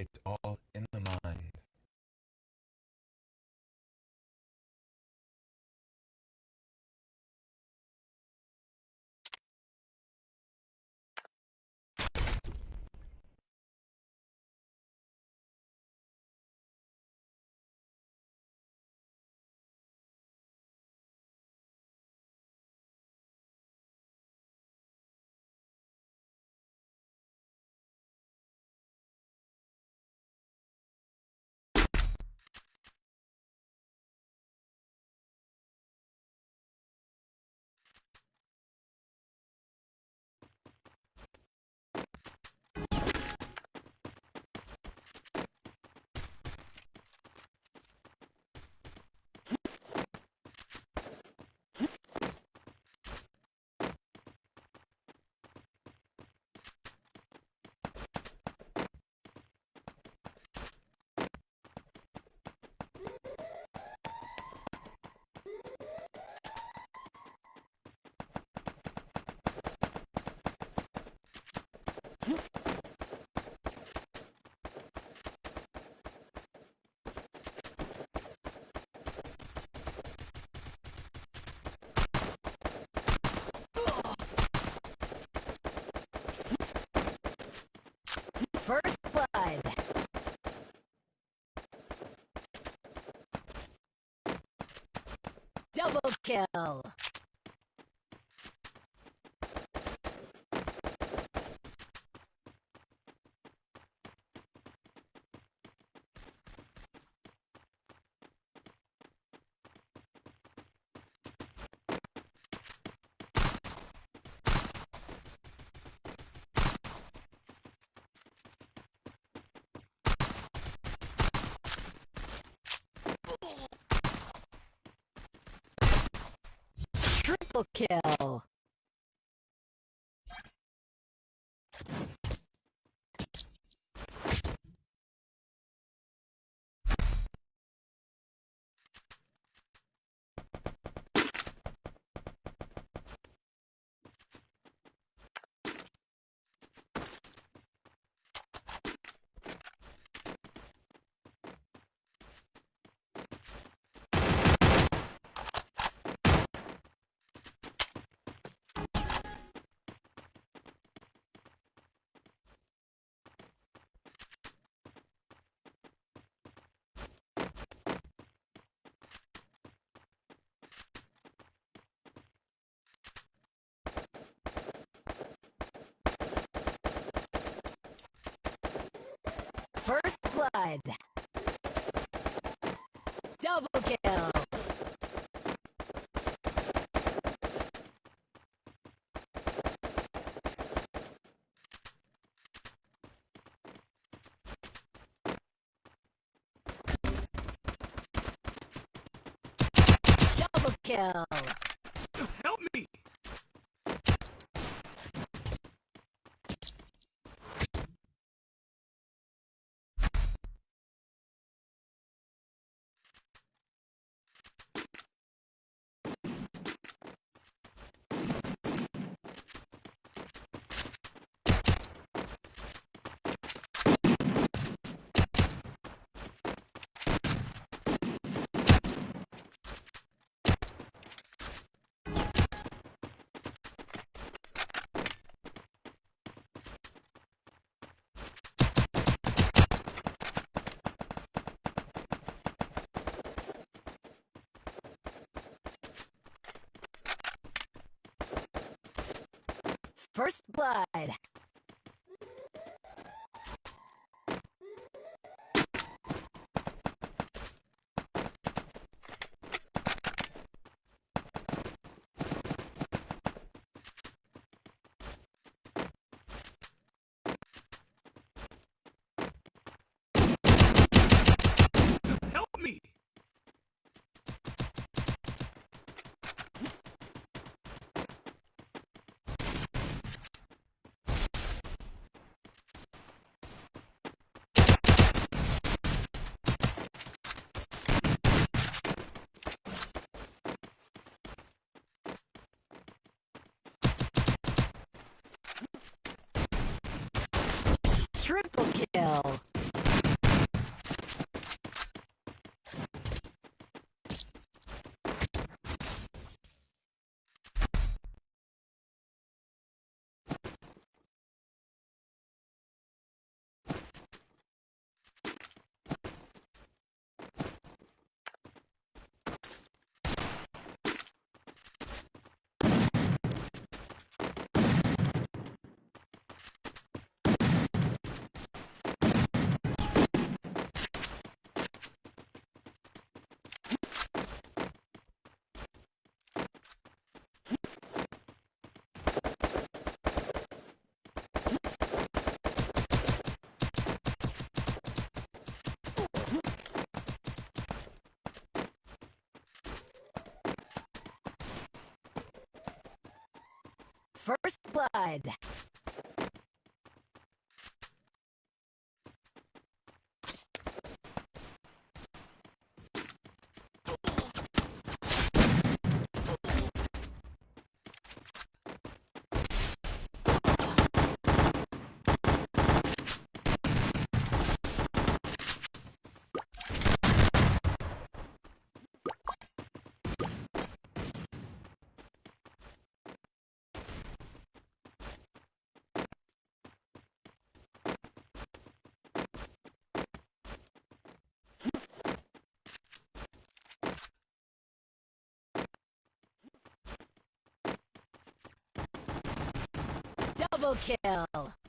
It's all in the mind. First blood. Double kill. Triple kill. First blood. Double kill. Double kill. First blood. Triple kill. First blood. Double kill.